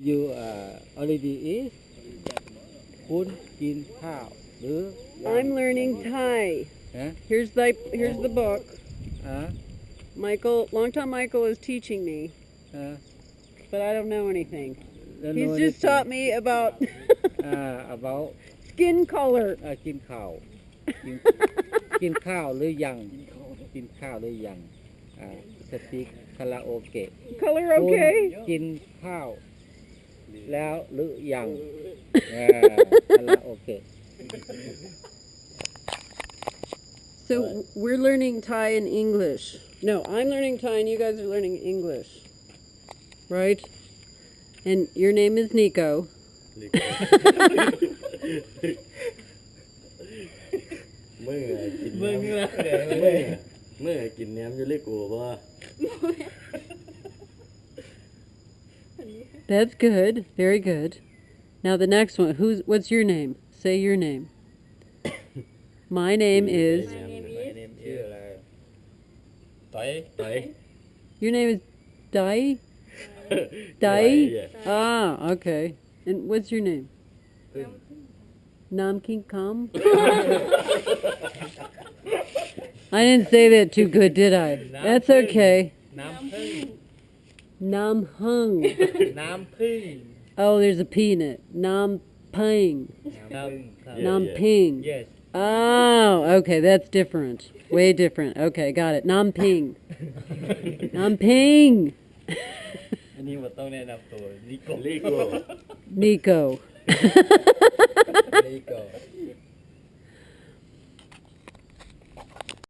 you uh, already eat คุณกินข้าวหรือ I'm learning Thai. Huh? Here's the here's the book. อ่า Michael, long time Michael is teaching me, อ่า but I don't know anything. Don't He's know just anything. taught me about อ่า about skin color. อ่ากินข้าว กินกินข้าวหรือยัง กินข้าวหรือยังอ่าสปีกคาราโอเกะ Color คุณ okay? กินข้าว แล้วหรือยังอ่าคาราโอเกะ So we're learning Thai and English. No, I'm learning Thai and you guys are learning English. Right? And your name is Nico. เมื่อกิน มึง น้ำ ละ เมื่อเมื่อกินน้ำอยู่เล็กกูว่า That's good. Very good. Now the next one. Who's? What's your name? Say your name. My name is. My name is. Dai. Dai. Your name is Dai. Dai. Ah, okay. And what's your name? Nam King Kam. I didn't say that too good, did I? That's okay. Nam hung. Nam ping. Oh, there's a P in it. Nam ping. Nam ping. Yeah. Yes. Oh, okay, that's different. Way different. Okay, got it. Nam ping. Nam ping. And he was. Nico. Nico. Nico.